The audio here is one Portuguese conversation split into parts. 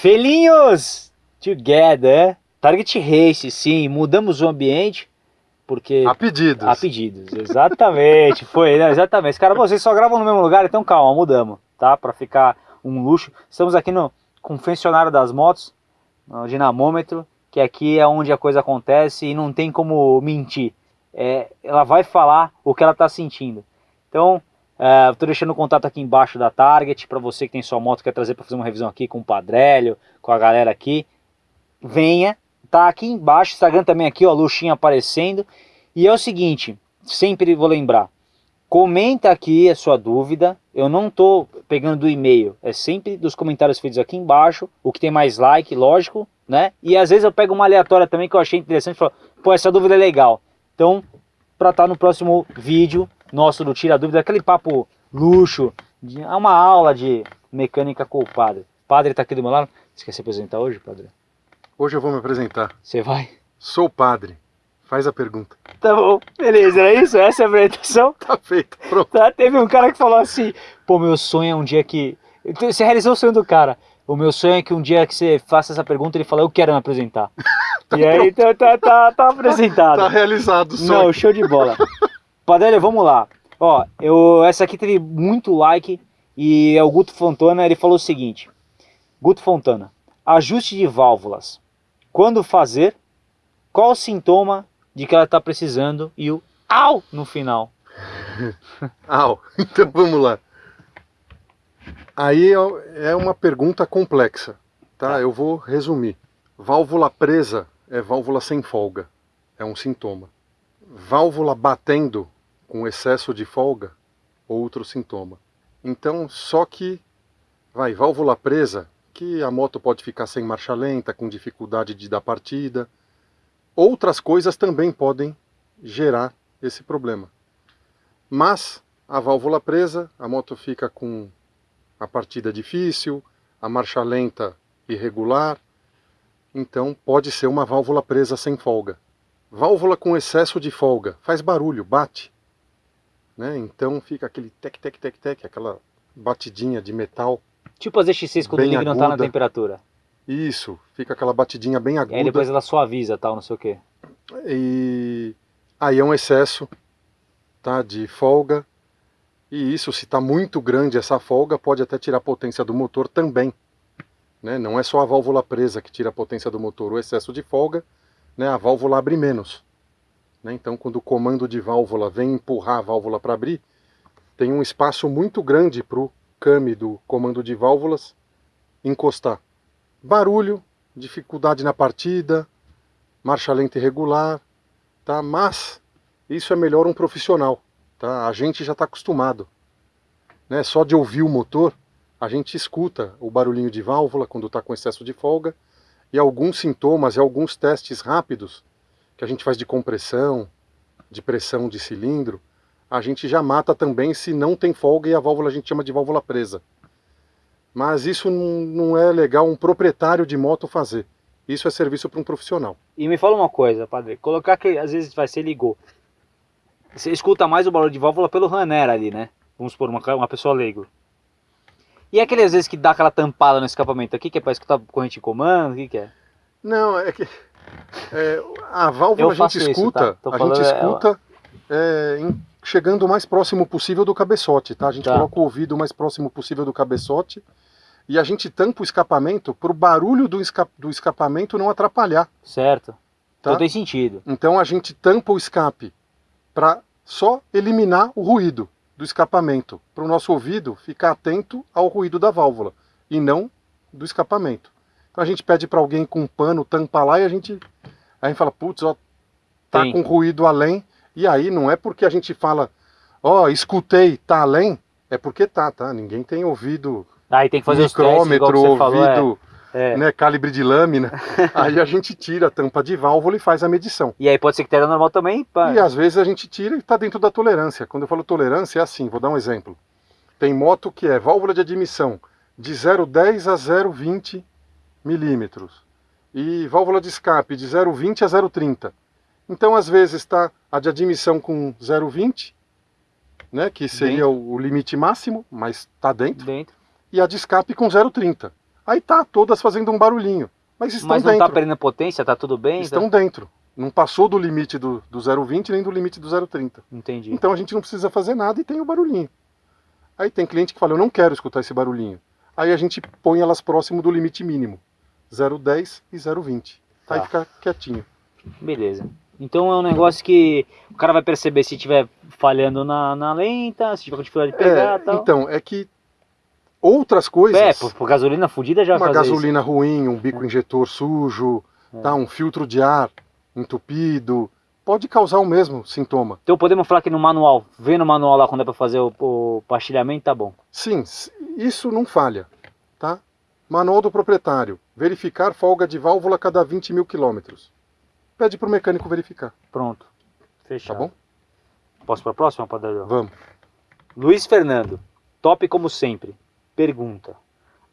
Felinhos together. Target Race, sim, mudamos o ambiente. Porque... A pedidos. A pedidos, exatamente. Foi, né? Exatamente. Cara, vocês só gravam no mesmo lugar, então calma, mudamos, tá? Pra ficar um luxo. Estamos aqui no confessionário das motos, no dinamômetro, que aqui é onde a coisa acontece e não tem como mentir. É, ela vai falar o que ela está sentindo. Então, é, estou deixando o contato aqui embaixo da Target, para você que tem sua moto, quer trazer para fazer uma revisão aqui com o Padrélio, com a galera aqui. Venha, tá aqui embaixo, Instagram também aqui, ó, luxinha aparecendo. E é o seguinte, sempre vou lembrar, comenta aqui a sua dúvida, eu não tô pegando do e-mail, é sempre dos comentários feitos aqui embaixo, o que tem mais like, lógico, né? E às vezes eu pego uma aleatória também que eu achei interessante, falo, pô, essa dúvida é legal. Então, para estar tá no próximo vídeo nosso do Tira Dúvida, aquele papo luxo, de, é uma aula de mecânica com o padre. O padre tá aqui do meu lado, você quer se apresentar hoje, padre? Hoje eu vou me apresentar. Você vai? Sou o padre. Faz a pergunta. Tá bom, beleza, é isso? Essa é a apresentação? Tá feito, pronto. Tá, teve um cara que falou assim, pô, meu sonho é um dia que... Você realizou o sonho do cara. O meu sonho é que um dia que você faça essa pergunta, ele fala, eu quero me apresentar. tá e aí, tá, tá, tá, tá apresentado. Tá realizado o sonho. Não, show de bola. Padre, vamos lá. Ó, eu, essa aqui teve muito like e é o Guto Fontana, ele falou o seguinte. Guto Fontana, ajuste de válvulas quando fazer, qual o sintoma de que ela está precisando e o au no final. au, então vamos lá. Aí é, é uma pergunta complexa, tá? tá? Eu vou resumir. Válvula presa é válvula sem folga, é um sintoma. Válvula batendo com excesso de folga, outro sintoma. Então, só que, vai, válvula presa que a moto pode ficar sem marcha lenta, com dificuldade de dar partida. Outras coisas também podem gerar esse problema. Mas a válvula presa, a moto fica com a partida difícil, a marcha lenta irregular, então pode ser uma válvula presa sem folga. Válvula com excesso de folga, faz barulho, bate. Né? Então fica aquele tec, tec, tec, tec, aquela batidinha de metal Tipo as EX6 quando o não tá na temperatura. Isso, fica aquela batidinha bem aguda. E aí depois ela suaviza tal, não sei o quê. E aí é um excesso tá, de folga. E isso, se está muito grande essa folga, pode até tirar a potência do motor também. Né? Não é só a válvula presa que tira a potência do motor, o excesso de folga, né? a válvula abre menos. Né? Então quando o comando de válvula vem empurrar a válvula para abrir, tem um espaço muito grande para o came do comando de válvulas encostar. Barulho, dificuldade na partida, marcha lenta irregular, tá? mas isso é melhor um profissional. Tá? A gente já está acostumado. Né? Só de ouvir o motor, a gente escuta o barulhinho de válvula quando está com excesso de folga e alguns sintomas e alguns testes rápidos que a gente faz de compressão, de pressão de cilindro, a gente já mata também se não tem folga e a válvula a gente chama de válvula presa. Mas isso não é legal um proprietário de moto fazer. Isso é serviço para um profissional. E me fala uma coisa, padre. Colocar que às vezes vai ser ligou. Você escuta mais o barulho de válvula pelo runner ali, né? Vamos supor, uma, uma pessoa leigo. E aquele às vezes que dá aquela tampada no escapamento aqui, que é para escutar corrente de comando, o que, que é? Não, é que é, a válvula a gente escuta, isso, tá? a gente escuta é, em chegando o mais próximo possível do cabeçote, tá? A gente tá. coloca o ouvido o mais próximo possível do cabeçote e a gente tampa o escapamento para o barulho do, esca do escapamento não atrapalhar. Certo. Tá? Então tem sentido. Então a gente tampa o escape para só eliminar o ruído do escapamento, para o nosso ouvido ficar atento ao ruído da válvula e não do escapamento. Então a gente pede para alguém com um pano tampar lá e a gente, a gente fala, putz, ó, tá Tem. com ruído além, e aí não é porque a gente fala, ó, oh, escutei, tá além, é porque tá, tá? Ninguém tem ouvido aí tem que fazer micrômetro, testes, ouvido, falou, é. É. Né, calibre de lâmina. aí a gente tira a tampa de válvula e faz a medição. E aí pode ser que esteja normal também? Pá. E às vezes a gente tira e está dentro da tolerância. Quando eu falo tolerância é assim, vou dar um exemplo. Tem moto que é válvula de admissão de 0,10 a 0,20 milímetros. E válvula de escape de 0,20 a 0,30. Então, às vezes, está a de admissão com 0,20, né, que seria o, o, limite máximo, mas está dentro, dentro, e a de escape com 0,30. Aí tá todas fazendo um barulhinho. Mas estão Mas não dentro. tá perdendo potência, tá tudo bem? estão Tá- dentro. Não passou do limite do, do 0,20 nem do limite do 0,30. Entendi. Então a gente não precisa fazer nada e tem o barulhinho. Aí tem cliente que fala, eu não quero escutar esse barulhinho. Aí a gente põe elas próximo do limite mínimo. 0,10 e 0,20. Aí Tá. fica quietinho. Beleza. Então é um negócio que o cara vai perceber se estiver falhando na, na lenta, se tiver com dificuldade de pegar É, tal. então, é que outras coisas... É, por, por gasolina fudida já uma gasolina ruim, um bico injetor sujo, É. tá, um filtro de ar entupido, pode causar o mesmo sintoma. isso. Então podemos falar que no manual, vê no manual lá quando é pra fazer o, o pastilhamento, tá bom. Sim, isso não falha, tá? Manual do proprietário, verificar folga de válvula a cada 20 mil quilômetros. Pede para o mecânico verificar, Pronto. tá Fechado. bom? Posso pra próxima, Padre? Vamos. Luiz Fernando, top como sempre. Pergunta: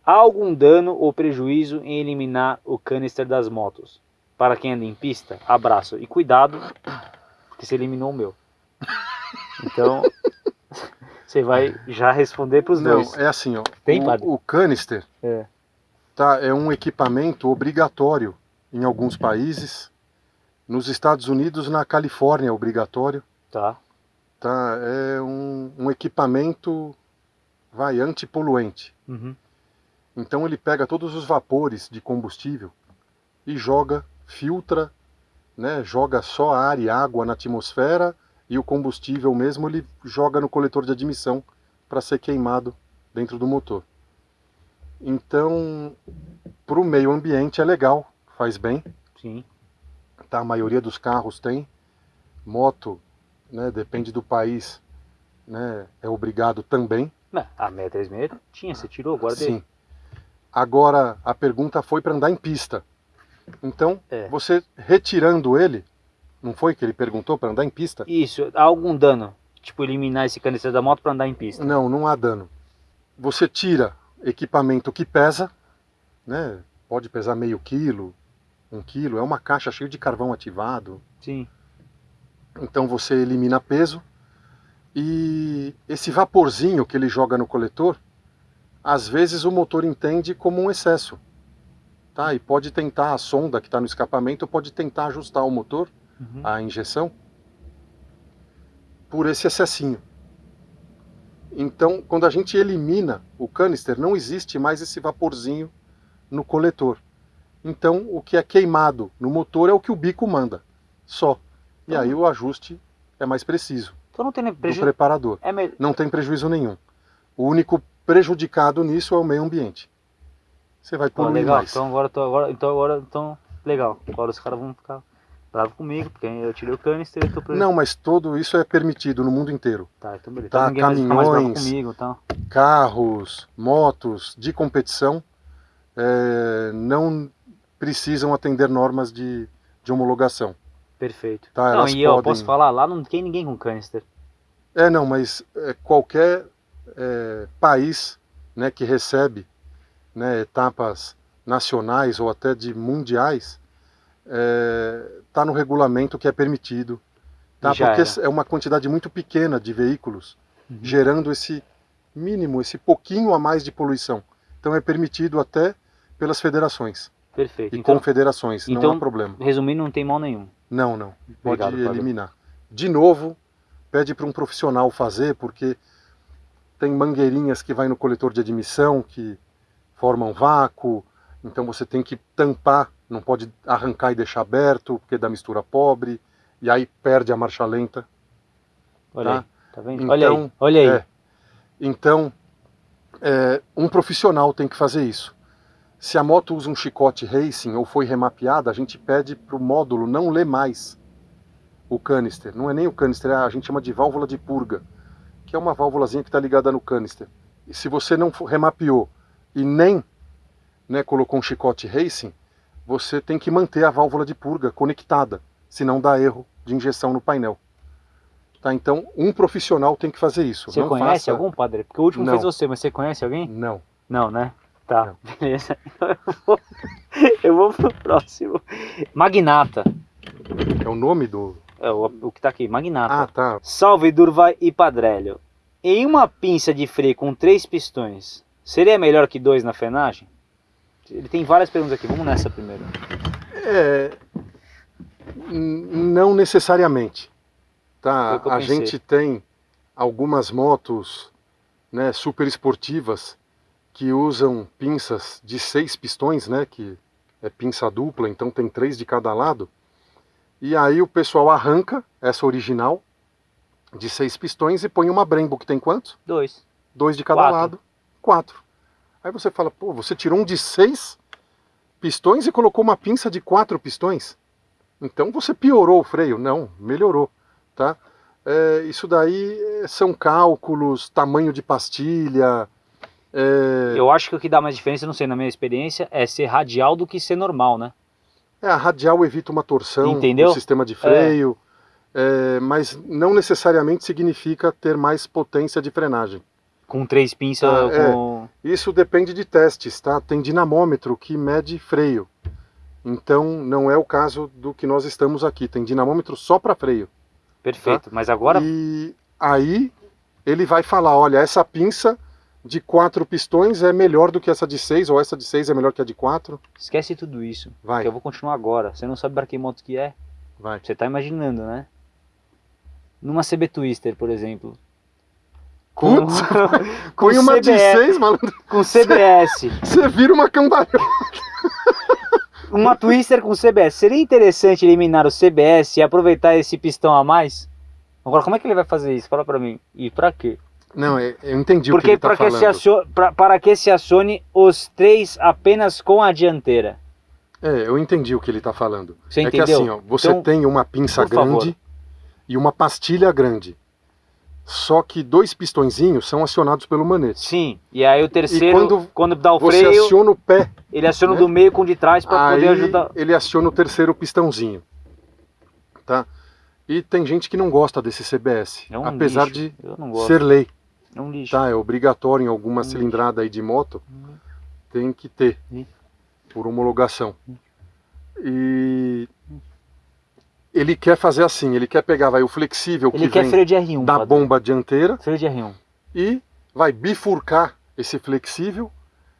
há algum dano ou prejuízo em eliminar o canister das motos? Para quem anda em pista, abraço e cuidado, porque você eliminou o meu. Então, você vai já responder para os Não, dois. é assim, ó. Tem, padre? o, o canister É. tá, é um equipamento obrigatório em alguns países. Nos Estados Unidos, na Califórnia, é obrigatório. Tá, Tá? É um, um equipamento vai antipoluente. uhum. Então ele pega todos os vapores de combustível e joga, filtra, né, joga só ar e água na atmosfera e o combustível mesmo ele joga no coletor de admissão para ser queimado dentro do motor. Então, para o meio ambiente é legal, faz bem, sim. tá? A maioria dos carros tem. Moto, né, depende do país, né, é obrigado também. Não, a 636 tinha, você tirou, guardei. Sim. Agora a pergunta foi para andar em pista. Então, É. você retirando ele, não foi que ele perguntou para andar em pista? Isso, há algum dano? Tipo, eliminar esse canister da moto para andar em pista. Não, não há dano. Você tira equipamento que pesa, né? Pode pesar meio quilo, um quilo, é uma caixa cheia de carvão ativado. Sim. Então você elimina peso e esse vaporzinho que ele joga no coletor, às vezes o motor entende como um excesso. Tá? E pode tentar, a sonda que está no escapamento pode tentar ajustar o motor, Uhum. a injeção, por esse excessinho. Então, quando a gente elimina o canister, não existe mais esse vaporzinho no coletor. Então, o que é queimado no motor é o que o bico manda, só. E aí o ajuste é mais preciso Então não tem nem do prejuízo. preparador. É me... Não tem prejuízo nenhum. O único prejudicado nisso é o meio ambiente. Você vai poluir legal, mais. então agora, tô, agora, então agora, então, legal. Agora os caras vão ficar bravos comigo, porque eu tirei o canister e tô pre- Não, mas tudo isso é permitido no mundo inteiro. Tá, então beleza. Tá, Então caminhões. comigo, então. Carros, motos de competição é, não precisam atender normas de, de homologação. Perfeito. Tá, não, e eu podem- posso falar, lá não tem ninguém com canister. É, não, mas é, qualquer é, país né, que recebe né, etapas nacionais ou até de mundiais está no regulamento que é permitido. Tá? Já Porque era. é uma quantidade muito pequena de veículos Uhum. gerando esse mínimo, esse pouquinho a mais de poluição. Então é permitido até pelas federações Perfeito. e Então, confederações, não então- há problema. resumindo, não tem mal nenhum. Não, não. Pode Obrigado, eliminar. De novo, pede para um profissional fazer, porque tem mangueirinhas que vai no coletor de admissão que formam vácuo, então você tem que tampar, não pode arrancar e deixar aberto, porque dá mistura pobre, e aí perde a marcha lenta. Olha Tá. aí, tá vendo? Então, olha aí, olha aí. é. Então, é, um profissional tem que fazer isso. Se a moto usa um chicote racing ou foi remapeada, a gente pede para o módulo não ler mais o canister. Não é nem o canister, é- a gente chama de válvula de purga, que é uma válvulazinha que está ligada no canister. E se você não remapeou e nem né, colocou um chicote racing, você tem que manter a válvula de purga conectada, senão dá erro de injeção no painel. Tá, então, um profissional tem que fazer isso. Você não conhece faça- algum, padre? Porque o último Não. fez você, mas você conhece alguém? Não. Não, né? Tá, Não. beleza. Então eu vou, eu vou pro próximo. Magnata. É o nome do. É o, o que tá aqui, Magnata. Ah, tá. Salve Durvai e Padrélio. Em uma pinça de freio com três pistões, seria melhor que dois na frenagem? Ele tem várias perguntas aqui, vamos nessa primeiro. É, não necessariamente. Tá? A pensei. gente tem algumas motos né, super esportivas que usam pinças de seis pistões, né, que é pinça dupla, então tem três de cada lado. E aí o pessoal arranca essa original de seis pistões e põe uma Brembo que tem quantos? Dois. Dois de cada Quatro. lado, quatro. Aí você fala, pô, você tirou um de seis pistões e colocou uma pinça de quatro pistões? Então você piorou o freio? Não, melhorou, tá? É, isso daí é, são cálculos, tamanho de pastilha. é, Eu acho que o que dá mais diferença, não sei, na minha experiência, é ser radial do que ser normal, né? É, a radial evita uma torção Entendeu? no sistema de freio, é, mas não necessariamente significa ter mais potência de frenagem. Com três pinças, Ah, é. com... Isso depende de testes, tá? Tem dinamômetro que mede freio. Então não é o caso do que nós estamos aqui. Tem dinamômetro só para freio. Perfeito. Mas agora, E aí ele vai falar, olha, essa pinça de quatro pistões é melhor do que essa de seis, ou essa de seis é melhor que a de quatro. esquece tudo isso. Vai, Que eu vou continuar agora. Você não sabe para que moto que é? vai. Você tá imaginando, né? Numa CB Twister, por exemplo. Com, Putz, com, Põe uma de CBS, seis, malandro. com CBS. Você vira uma cambalhota. Uma Twister com CBS. Seria interessante eliminar o CBS e aproveitar esse pistão a mais? Agora, como é que ele vai fazer isso? Fala pra mim. E pra quê? Não, é- eu entendi o que Porque ele tá que, falando. se acione, pra- para que se acione os três apenas com a dianteira. É, eu entendi o que ele está falando. Você é entendeu? que assim, ó, você Então, tem uma pinça por favor. grande e uma pastilha grande. Só que dois pistõezinhos são acionados pelo manete. Sim, e aí o terceiro, quando quando, dá o Você freio, aciona o pé, ele aciona né? do meio com o de trás para poder ajudar. ele aciona o terceiro pistãozinho. Tá? E tem gente que não gosta desse CBS, É um apesar lixo. de ser lei. É um lixo. Tá? É obrigatório em alguma Hum. cilindrada aí de moto, Hum. tem que ter, por homologação. E ele quer fazer assim, ele quer pegar vai, o flexível Ele que quer vem freio de R1. da padre. bomba dianteira Freio de R1. e vai bifurcar esse flexível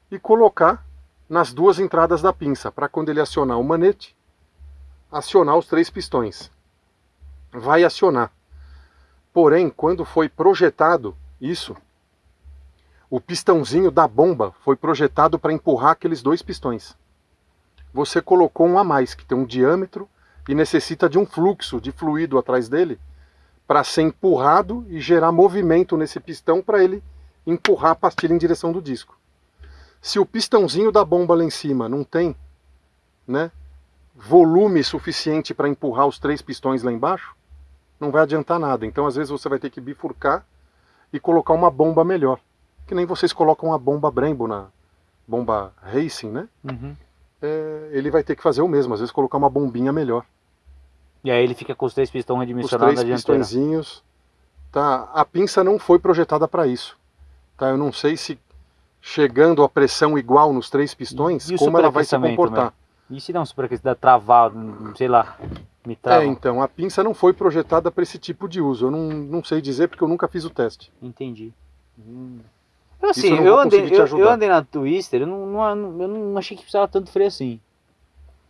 e colocar nas duas entradas da pinça, para quando ele acionar o manete, acionar os três pistões. Vai acionar. Porém, quando foi projetado isso, o pistãozinho da bomba foi projetado para empurrar aqueles dois pistões. Você colocou um a mais, que tem um diâmetro e necessita de um fluxo de fluido atrás dele para ser empurrado e gerar movimento nesse pistão para ele empurrar a pastilha em direção do disco. Se o pistãozinho da bomba lá em cima não tem né, volume suficiente para empurrar os três pistões lá embaixo, não vai adiantar nada. Então, às vezes, você vai ter que bifurcar e colocar uma bomba melhor. Que nem vocês colocam a bomba Brembo na bomba Racing, né? Uhum. É, ele vai ter que fazer o mesmo, às vezes colocar uma bombinha melhor. E aí ele fica com os três pistões Os redimensionados três na dianteira. pistõezinhos. Tá? A pinça não foi projetada para isso. Tá? Eu não sei se chegando a pressão igual nos três pistões, como ela vai se comportar. E se dá um superaquecimento, travado, sei lá, me trava. É, então, a pinça não foi projetada para esse tipo de uso. Eu não, não sei dizer porque eu nunca fiz o teste. Entendi. Eu, assim, eu não eu, andei, eu, eu andei na Twister, eu não, não, eu não achei que precisava tanto freio assim.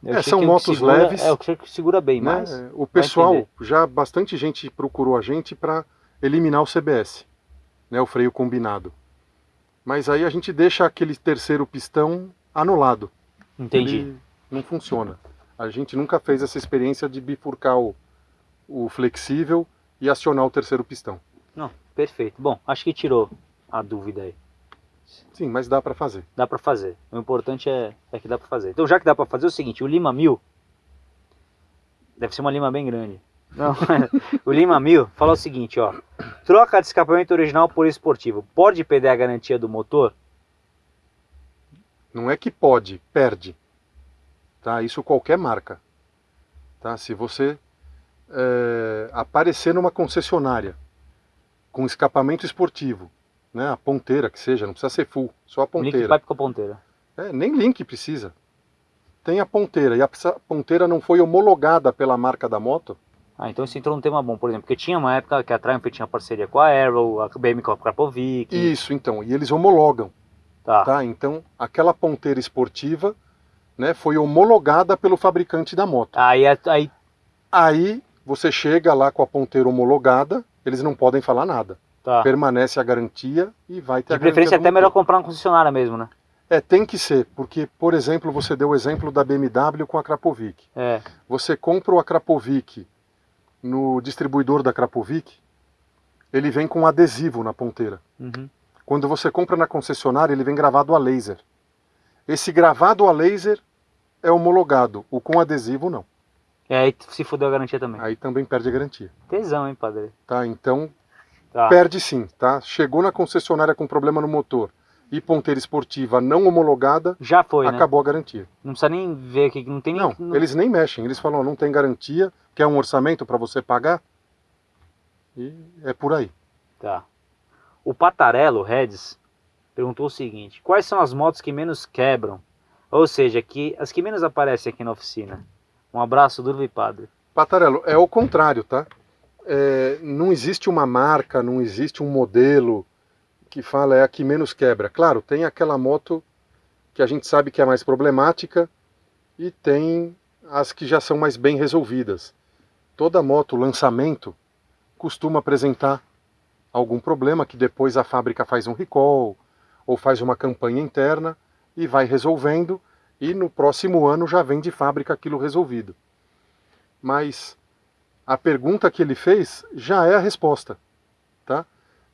É, são motos segura- leves, É, o que segura bem né? mais. O pessoal, já bastante gente procurou a gente para eliminar o CBS, né? o freio combinado. Mas aí a gente deixa aquele terceiro pistão anulado. Entendi. Ele não funciona. A gente nunca fez essa experiência de bifurcar o, o flexível e acionar o terceiro pistão. Não, perfeito. Bom, acho que tirou a dúvida aí. Sim, mas dá para fazer. Dá pra fazer. O importante é, é que dá pra fazer. Então, já que dá pra fazer, é o seguinte: o Lima 1000 deve ser uma Lima bem grande. Não, o Lima 1000 fala o seguinte: ó, troca de escapamento original por esportivo. Pode perder a garantia do motor? Não é que pode, perde. Tá? Isso qualquer marca. Tá? Se você é, aparecer numa concessionária com escapamento esportivo, né? a ponteira que seja, não precisa ser full, só a O link ponteira. pipe com a ponteira. É, nem link precisa. Tem a ponteira e a ponteira não foi homologada pela marca da moto, Ah, então isso entrou num tema bom, por exemplo, porque tinha uma época que a Triumph tinha parceria com a Arrow, a BM com a Krapovic. Isso, então. E eles homologam. Tá. tá? Então, aquela ponteira esportiva né, foi homologada pelo fabricante da moto. Aí, é- aí Aí você chega lá com a ponteira homologada, eles não podem falar nada. Tá. Permanece a garantia e vai ter De a garantia preferência até melhor comprar uma concessionária mesmo, né? É, tem que ser, porque, por exemplo, você deu o exemplo da BMW com a Krapovic. É. Você compra o Krapovic no distribuidor da Krapovic, ele vem com um adesivo na ponteira. Uhum. Quando você compra na concessionária, ele vem gravado a laser. Esse gravado a laser é homologado, o com adesivo não. E aí se fudeu a garantia também. Aí também perde a garantia. Tesão, hein, padre? Tá? Então, Tá. perde sim, tá? Chegou na concessionária com problema no motor e ponteira esportiva não homologada, Já foi, né? acabou a garantia. Não precisa nem ver aqui, não tem Não, nem. eles nem mexem, eles falam, não tem garantia, quer um orçamento para você pagar? E é por aí. Tá. O Patarello Reds perguntou o seguinte: quais são as motos que menos quebram? Ou seja, que, as que menos aparecem aqui na oficina. Um abraço, Durva e Padre. Patarello, é o contrário, tá? É, não existe uma marca, não existe um modelo que fala é a que menos quebra. Claro, tem aquela moto que a gente sabe que é mais problemática e tem as que já são mais bem resolvidas. Toda moto, lançamento, costuma apresentar algum problema que depois a fábrica faz um recall ou faz uma campanha interna e vai resolvendo e no próximo ano já vem de fábrica aquilo resolvido. Mas a pergunta que ele fez já é a resposta, tá?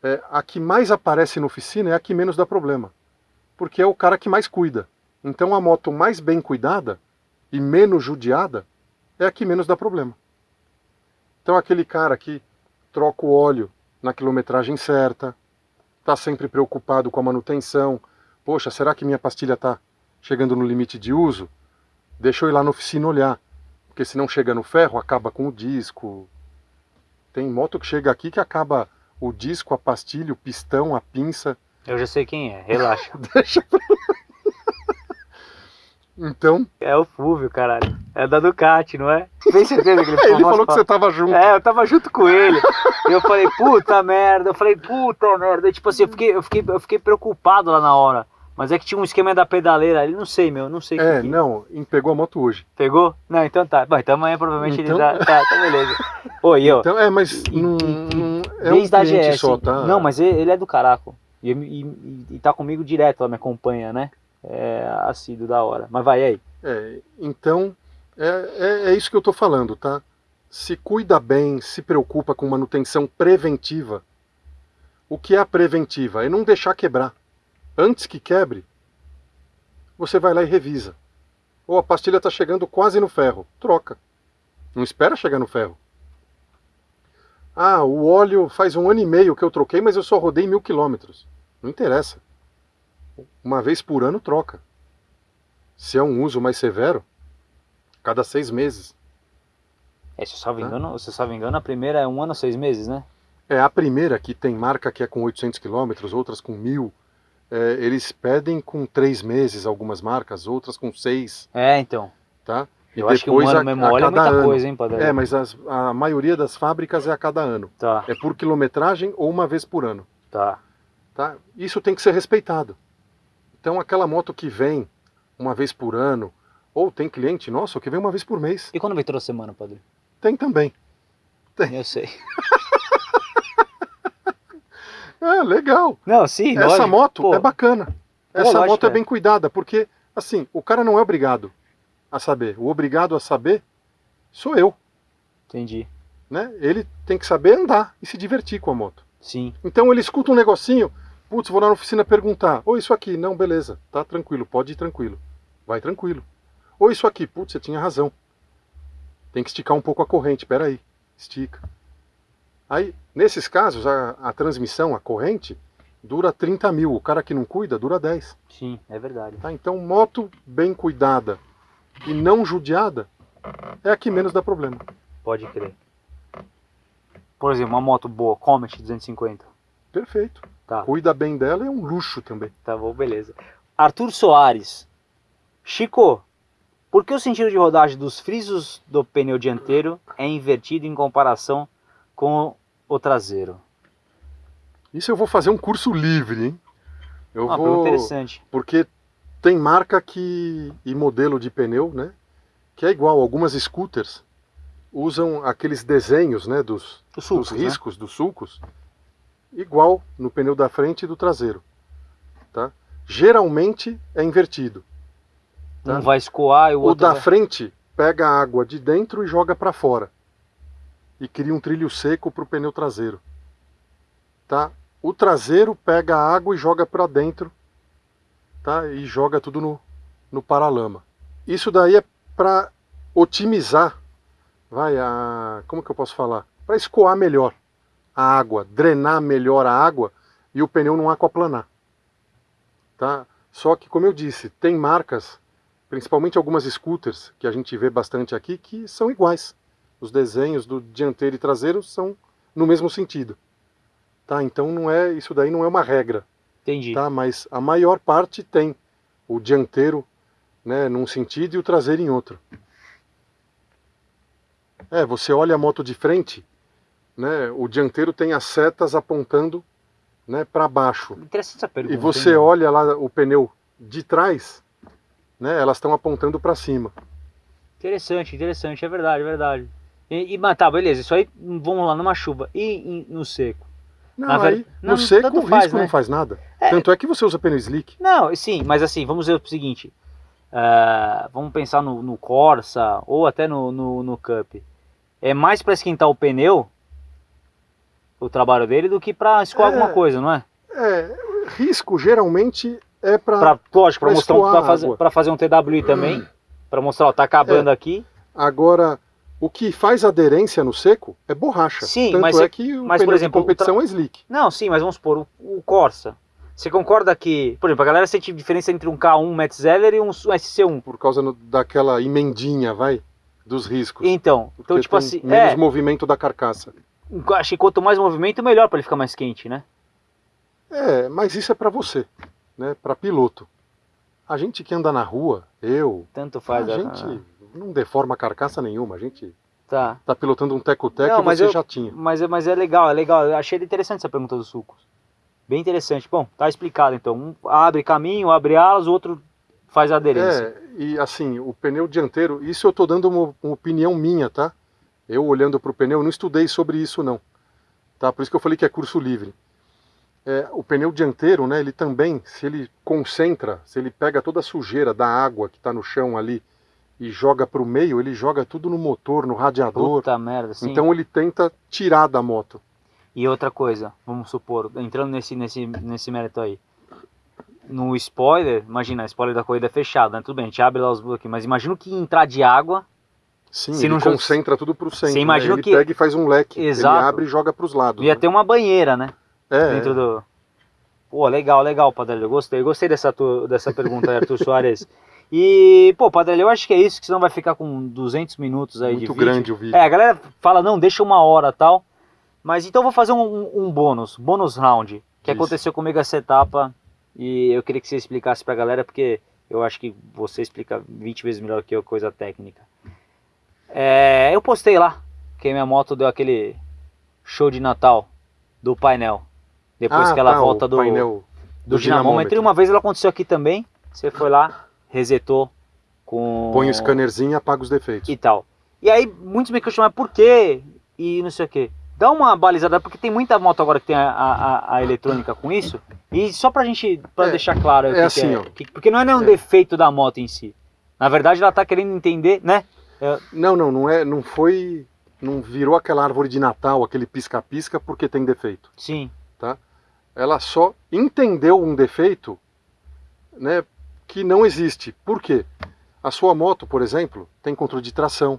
É, a que mais aparece na oficina é a que menos dá problema, porque é o cara que mais cuida. Então a moto mais bem cuidada e menos judiada é a que menos dá problema. Então aquele cara que troca o óleo na quilometragem certa, está sempre preocupado com a manutenção. Poxa, será que minha pastilha está chegando no limite de uso? Deixa eu ir lá na oficina olhar, porque se não chega no ferro, acaba com o disco. Tem moto que chega aqui que acaba o disco, a pastilha, o pistão, a pinça. Eu já sei quem é, relaxa. Deixa pra. Então, é o Fúvio, caralho. É da Ducati, não é? Tem certeza que ele ele falou falou que você tava junto. É, eu tava junto com ele. E eu falei, puta merda. Eu falei, puta merda. E, tipo assim, eu fiquei, eu, fiquei, eu fiquei preocupado lá na hora. Mas é que tinha um esquema da pedaleira ali, não sei, meu, não sei É, que. não, pegou a moto hoje. Pegou? Não, então tá. Bom, então amanhã provavelmente Então- ele tá, tá, tá beleza. Oi, eu. Então, é, mas E- não, e- é um Desde a cliente GS. só, tá? Não, mas ele, ele é do caraco. E, e, e- tá comigo direto, ela me acompanha, né? É assíduo da hora. Mas vai aí. É, então, é, é, é isso que eu estou falando, tá? Se cuida bem, se preocupa com manutenção preventiva. O que é a preventiva? É não deixar quebrar. Antes que quebre, você vai lá e revisa. Ou a pastilha está chegando quase no ferro, troca. Não espera chegar no ferro. Ah, o óleo faz um ano e meio que eu troquei, mas eu só rodei mil quilômetros. Não interessa. Uma vez por ano troca. Se é um uso mais severo, cada seis meses. É, se eu só me Tá. engano, se eu só me engano, a primeira é um ano, seis meses, né? É a primeira que tem marca que é com 800 quilômetros, outras com mil. É, eles pedem com três meses algumas marcas, outras com seis, É, então. tá? E Eu acho que um ano mesmo óleo é muita coisa, hein, Padre? É, mas as- a maioria das fábricas é a cada ano. Tá, É por quilometragem ou uma vez por ano. tá. Tá? Isso tem que ser respeitado. Então aquela moto que vem uma vez por ano, ou tem cliente nosso que vem uma vez por mês, E quando vem toda semana, Padre? tem também. Eu sei. É, legal. Não, sim, Essa lógico. moto Pô, é bacana. Essa lógico, moto é é. bem cuidada, porque, assim, o cara não é obrigado a saber. O obrigado a saber sou eu, Entendi. né? Ele tem que saber andar e se divertir com a moto. Sim. Então ele escuta um negocinho, putz, vou lá na oficina perguntar, ou isso aqui, não, beleza, tá tranquilo, pode ir tranquilo. Vai tranquilo. Ou isso aqui, putz, você tinha razão. Tem que esticar um pouco a corrente, peraí, estica. Aí, nesses casos, a, a transmissão, a corrente, dura 30 mil. O cara que não cuida, dura 10. Sim, é verdade. Tá? Então, moto bem cuidada e não judiada é a que menos dá problema. Pode crer. Por exemplo, uma moto boa, Comet 250. Perfeito. Tá, Cuida bem dela é um luxo também. tá bom, beleza. Arthur Soares. Chico, por que o sentido de rodagem dos frisos do pneu dianteiro é invertido em comparação com o traseiro? Isso eu vou fazer um curso livre, hein? Eu Uma vou... interessante. Porque tem marca que e modelo de pneu, né? Que é igual. Algumas scooters usam aqueles desenhos, né? Dos, Os sulcos, dos né? riscos, dos sulcos, igual no pneu da frente e do traseiro, tá? Geralmente é invertido. tá? Um vai escoar e o O outro da vai... frente pega a água de dentro e joga para fora. E cria um trilho seco para o pneu traseiro. Tá? O traseiro pega a água e joga para dentro. Tá? E joga tudo no, no paralama. Isso daí é para otimizar, vai a, como que eu posso falar? Para escoar melhor a água, drenar melhor a água e o pneu não aquaplanar. Tá? Só que, como eu disse, tem marcas principalmente algumas scooters que a gente vê bastante aqui, que são iguais. Os desenhos do dianteiro e traseiro são no mesmo sentido. Tá? Então não é isso daí não é uma regra, Entendi. tá? Mas a maior parte tem o dianteiro, né, num sentido e o traseiro em outro. É, você olha a moto de frente, né, o dianteiro tem as setas apontando, né, para baixo. Interessante essa pergunta. E você hein? olha lá o pneu de trás, né, elas estão apontando para cima. Interessante, interessante, é verdade, é verdade. E, e mas tá, beleza, isso aí, vamos lá, numa chuva. E, em- no seco? Não, Na ver- aí não, no seco o faz, risco né? não faz nada. É. Tanto é que você usa pneu slick. Não, sim, mas assim, vamos dizer o seguinte. ah, vamos pensar no, no Corsa ou até no, no, no Cup. É mais para esquentar o pneu, o trabalho dele, do que para escoar É. alguma coisa, não é? É, risco geralmente é para Pra, lógico, para pra mostrar um, escoar pra a fazer, fazer um TWI também. Para mostrar, ó, tá acabando aqui. agora o que faz aderência no seco é borracha. Sim, Tanto mas é é- que o mas, por exemplo, de competição é slick. Não, sim, mas vamos supor, o, o Corsa. Você concorda que, por exemplo, a galera sente diferença entre um K1 Metzeler e um SC1? Por causa no- daquela emendinha, vai, dos riscos. Então, então tipo assim, menos é, movimento da carcaça. acho que quanto mais movimento, melhor para ele ficar mais quente, né? É, mas isso é para você, né? Para piloto. A gente que anda na rua, eu, Tanto a faz. a- gente não deforma carcaça nenhuma. A gente Tá. tá pilotando um teco-teco e você eu- já tinha. Mas, é- mas é legal, é legal. Eu achei interessante essa pergunta dos sucos. Bem interessante. Bom, tá explicado então. Um abre caminho, abre alas, o outro faz aderência. É, e assim, o pneu dianteiro, isso eu tô dando uma, uma opinião minha, tá? Eu olhando pro pneu, eu não estudei sobre isso não. Tá? Por isso que eu falei que é curso livre. É, o pneu dianteiro, né, ele também, se ele concentra, se ele pega toda a sujeira da água que está no chão ali e joga para o meio, ele joga tudo no motor, no radiador. Puta merda, sim. Então ele tenta tirar da moto. E outra coisa, vamos supor, entrando nesse, nesse, nesse mérito aí. No spoiler, imagina, spoiler da corrida é fechado, né? Tudo bem, a gente abre lá os bloquinhos, mas imagina que entrar de água, Sim, Se ele não concentra tudo para o centro. Você né? imagina Ele que- pega e faz um leque. Exato. Ele abre e joga para os lados. ia né? ter uma banheira, né? É, Dentro do. Pô, legal, legal, Padrelho. Gostei, gostei dessa, tu- dessa pergunta aí, Arthur Soares. E, pô, Padrelho, eu acho que é isso, que senão vai ficar com 200 minutos aí de muito vídeo. grande o vídeo. É, a galera fala, não, deixa uma hora tal. Mas então eu vou fazer um, um- bônus, bônus round, que Isso. aconteceu comigo essa etapa. E eu queria que você explicasse pra galera, porque eu acho que você explica 20 vezes melhor que eu coisa técnica. É, eu postei lá que minha moto deu aquele show de Natal do painel. Depois Ah, que ela tá, volta do, painel do dinamômetro. E uma vez ela aconteceu aqui também. Você foi lá, resetou com. Põe o scannerzinho e apaga os defeitos. e tal. E aí muitos me questionaram por quê e não sei o quê. Dá uma balizada, porque tem muita moto agora que tem a, a, a eletrônica com isso. E só pra gente, pra É, deixar claro é que assim, é, ó. que- porque não é nenhum É. defeito da moto em si. Na verdade ela tá querendo entender, né? Não, não, não é, não foi, não virou aquela árvore de Natal, aquele pisca-pisca porque tem defeito. Sim, Ela só entendeu um defeito, né, que não existe. Por quê? A sua moto, por exemplo, tem controle de tração,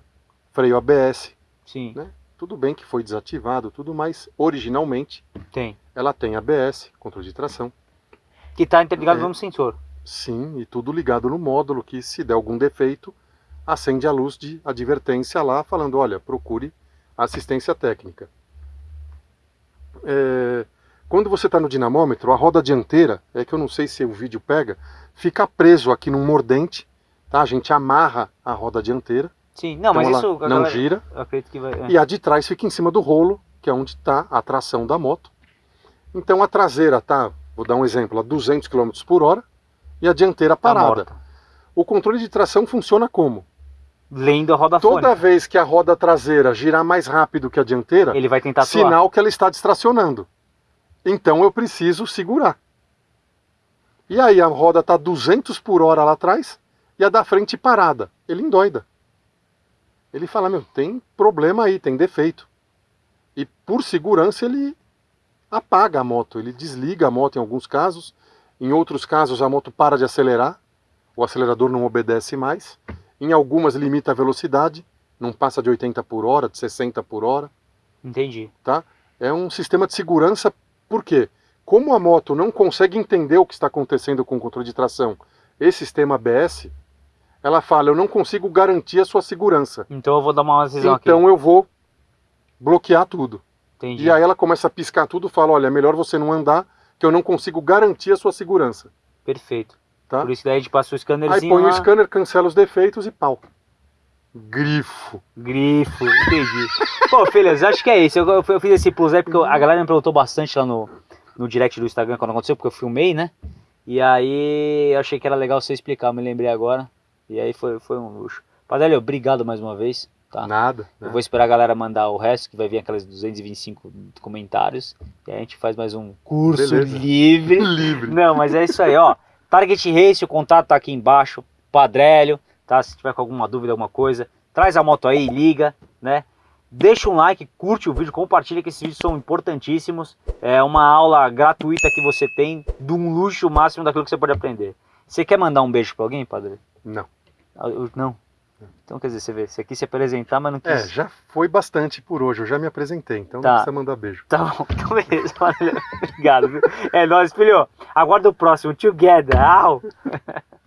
freio ABS. sim, Né? Tudo bem que foi desativado, tudo, mas originalmente tem. ela tem ABS, controle de tração. Que tá interligado É. no sensor. Sim, e tudo ligado no módulo que se der algum defeito, acende a luz de advertência lá, falando, olha, procure assistência técnica. É, quando você está no dinamômetro, a roda dianteira, é que eu não sei se o vídeo pega, fica preso aqui num mordente, tá? A gente amarra a roda dianteira, Sim, não, então mas isso não galera- gira, vai. é. e a de trás fica em cima do rolo, que é onde está a tração da moto. Então a traseira está vou dar um exemplo, a 200 km por hora e a dianteira Tá parada. morta. o controle de tração funciona como? Lendo a roda Toda fônica. vez que a roda traseira girar mais rápido que a dianteira, Ele vai tentar atuar. sinal que ela está distracionando. Então eu preciso segurar. E aí a roda está 200 por hora lá atrás e a da frente parada. Ele endoida. Ele fala, meu, tem problema aí, tem defeito. E por segurança ele apaga a moto, ele desliga a moto em alguns casos. Em outros casos a moto para de acelerar, o acelerador não obedece mais. Em algumas limita a velocidade, não passa de 80 por hora, de 60 por hora Entendi. é um sistema de segurança, por quê? Como a moto não consegue entender o que está acontecendo com o controle de tração e sistema ABS, ela fala, eu não consigo garantir a sua segurança. Então eu vou dar uma decisão Então eu vou bloquear tudo. aqui. Entendi. E aí ela começa a piscar tudo e fala, olha, é melhor você não andar, que eu não consigo garantir a sua segurança. Perfeito. Tá? Por isso que daí a gente passa o Aí scannerzinho põe lá, o scanner, cancela os defeitos e pau. Grifo. grifo, entendi. Pô, filhas, acho que é isso. Eu, eu- eu fiz esse plus aí porque a galera me perguntou bastante lá no, no direct do Instagram quando aconteceu, porque eu filmei, né? E aí eu achei que era legal você explicar, eu me lembrei agora. E aí foi, foi um luxo. Padre, obrigado mais uma vez. Tá? Nada. Eu né? vou esperar a galera mandar o resto, que vai vir aqueles 225 comentários. E aí a gente faz mais um curso Beleza. livre. Livre. Não, mas é isso aí, ó. Target Race, o contato tá aqui embaixo. Padrélio, tá? Se tiver com alguma dúvida, alguma coisa, traz a moto aí, liga, né? Deixa um like, curte o vídeo, compartilha que esses vídeos são importantíssimos. É uma aula gratuita que você tem de um luxo máximo daquilo que você pode aprender. Você quer mandar um beijo pra alguém, padre? Não. Ah, eu- Não. Então quer dizer, você vê, você quis se apresentar, mas não quis. É, já foi bastante por hoje, eu já me apresentei, então Tá. não precisa mandar beijo. Tá bom, então beleza. Obrigado, viu? É nóis, filho. Aguarda o próximo. Together. Au.